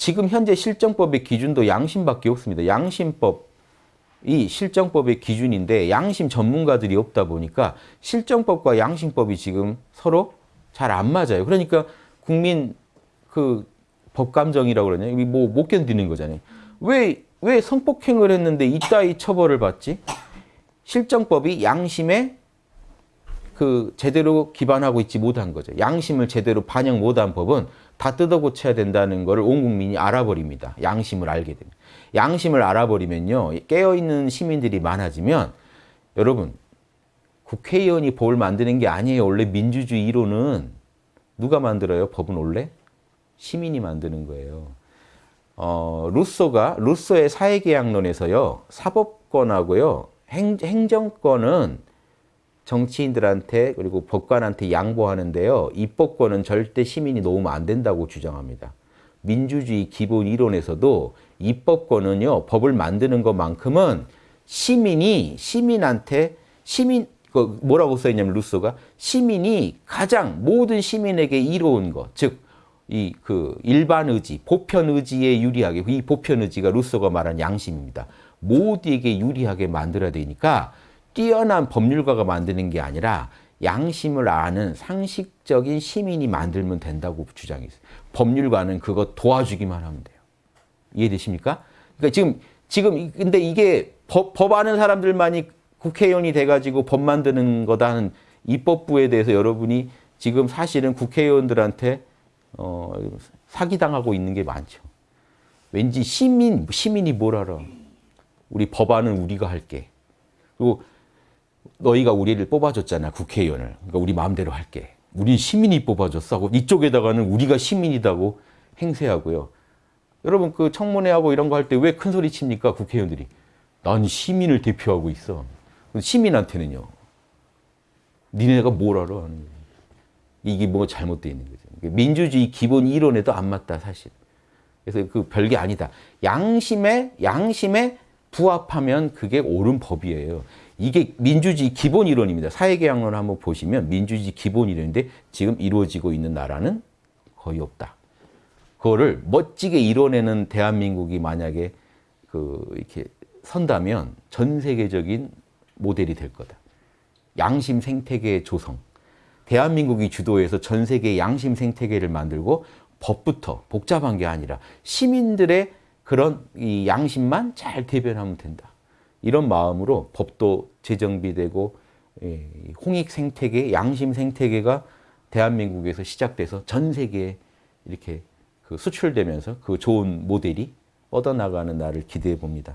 지금 현재 실정법의 기준도 양심밖에 없습니다. 양심법이 실정법의 기준인데 양심 전문가들이 없다 보니까 실정법과 양심법이 지금 서로 잘 안 맞아요. 그러니까 국민 그 법감정이라고 그러냐? 이게 뭐못 견디는 거잖아요. 왜, 왜 성폭행을 했는데 이따위 처벌을 받지? 실정법이 양심에 그 제대로 기반하고 있지 못한 거죠. 양심을 제대로 반영 못한 법은 다 뜯어 고쳐야 된다는 것을 온 국민이 알아버립니다. 양심을 알게 됩니다. 양심을 알아버리면요. 깨어있는 시민들이 많아지면 여러분 국회의원이 법을 만드는 게 아니에요. 원래 민주주의 이론은 누가 만들어요? 법은 원래? 시민이 만드는 거예요. 어, 루소가 루소의 사회계약론에서요. 사법권하고요. 행, 행정권은 정치인들한테 그리고 법관한테 양보하는데요. 입법권은 절대 시민이 놓으면 안 된다고 주장합니다. 민주주의 기본 이론에서도 입법권은요. 법을 만드는 것만큼은 시민이 시민한테 시민 그 뭐라고 써 있냐면 루소가 시민이 가장 모든 시민에게 이로운 것, 즉 이 그 일반 의지, 보편 의지에 유리하게 이 보편 의지가 루소가 말한 양심입니다. 모두에게 유리하게 만들어야 되니까 뛰어난 법률가가 만드는 게 아니라 양심을 아는 상식적인 시민이 만들면 된다고 주장했어요. 법률가는 그거 도와주기만 하면 돼요. 이해되십니까? 그러니까 지금 지금 근데 이게 법, 법 아는 사람들만이 국회의원이 돼가지고 법 만드는 거다 하는 입법부에 대해서 여러분이 지금 사실은 국회의원들한테 어, 사기당하고 있는 게 많죠. 왠지 시민, 시민이 뭘 알아. 우리 법안은 우리가 할게. 그리고 너희가 우리를 뽑아줬잖아, 국회의원을. 그러니까 우리 마음대로 할게. 우리 시민이 뽑아줬어. 하고 이쪽에다가는 우리가 시민이다고 행세하고요. 여러분 그 청문회하고 이런 거 할 때 왜 큰 소리 칩니까, 국회의원들이? 난 시민을 대표하고 있어. 시민한테는요. 니네가 뭘 알아? 이게 뭐 잘못되어 있는 거죠. 민주주의 기본 이론에도 안 맞다, 사실. 그래서 그 별게 아니다. 양심에, 양심에 부합하면 그게 옳은 법이에요. 이게 민주주의 기본 이론입니다. 사회계약론을 한번 보시면 민주주의 기본 이론인데 지금 이루어지고 있는 나라는 거의 없다. 그거를 멋지게 이뤄내는 대한민국이 만약에 그 이렇게 선다면 전 세계적인 모델이 될 거다. 양심 생태계 조성. 대한민국이 주도해서 전 세계 양심 생태계를 만들고 법부터 복잡한 게 아니라 시민들의 그런 이 양심만 잘 대변하면 된다. 이런 마음으로 법도 재정비되고 홍익 생태계, 양심 생태계가 대한민국에서 시작돼서 전 세계에 이렇게 그 수출되면서 그 좋은 모델이 뻗어나가는 날을 기대해 봅니다.